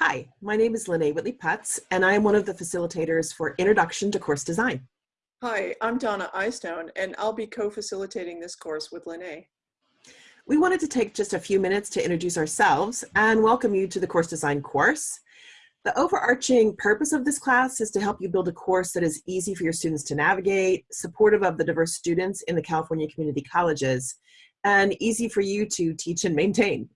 Hi, my name is Lene Whitley Putz, and I am one of the facilitators for Introduction to Course Design. Hi, I'm Donna Eystone, and I'll be co-facilitating this course with Lene. We wanted to take just a few minutes to introduce ourselves and welcome you to the Course Design course. The overarching purpose of this class is to help you build a course that is easy for your students to navigate, supportive of the diverse students in the California community colleges, and easy for you to teach and maintain.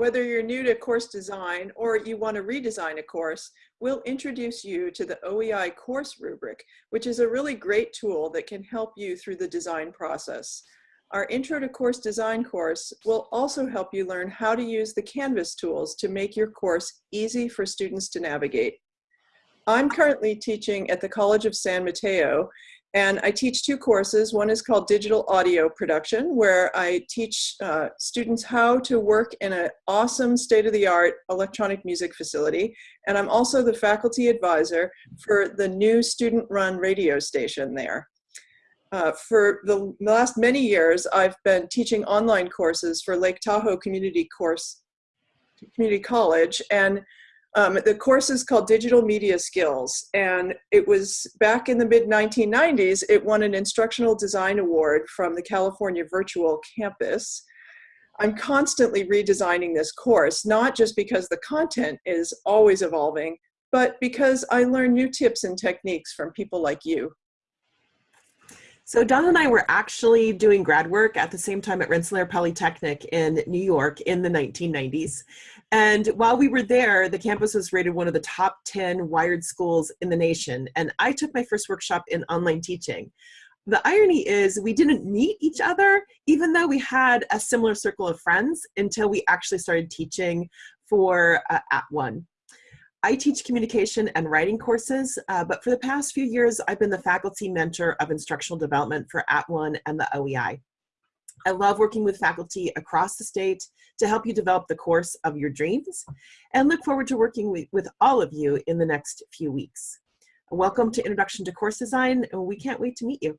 Whether you're new to course design or you want to redesign a course, we'll introduce you to the OEI course rubric, which is a really great tool that can help you through the design process. Our Intro to Course Design course will also help you learn how to use the Canvas tools to make your course easy for students to navigate. I'm currently teaching at the College of San Mateo, and I teach two courses. One is called Digital Audio Production, where I teach uh, students how to work in an awesome state-of-the-art electronic music facility. And I'm also the faculty advisor for the new student-run radio station there. Uh, for the last many years, I've been teaching online courses for Lake Tahoe Community Course Community College, and um, the course is called Digital Media Skills, and it was back in the mid 1990s, it won an Instructional Design Award from the California Virtual Campus. I'm constantly redesigning this course, not just because the content is always evolving, but because I learn new tips and techniques from people like you. So Don and I were actually doing grad work at the same time at Rensselaer Polytechnic in New York in the 1990s. And while we were there, the campus was rated one of the top 10 wired schools in the nation. And I took my first workshop in online teaching. The irony is we didn't meet each other, even though we had a similar circle of friends until we actually started teaching for uh, @ONE. I teach communication and writing courses, uh, but for the past few years, I've been the faculty mentor of instructional development for @ONE and the OEI. I love working with faculty across the state to help you develop the course of your dreams and look forward to working with, with all of you in the next few weeks. Welcome to Introduction to Course Design, and we can't wait to meet you.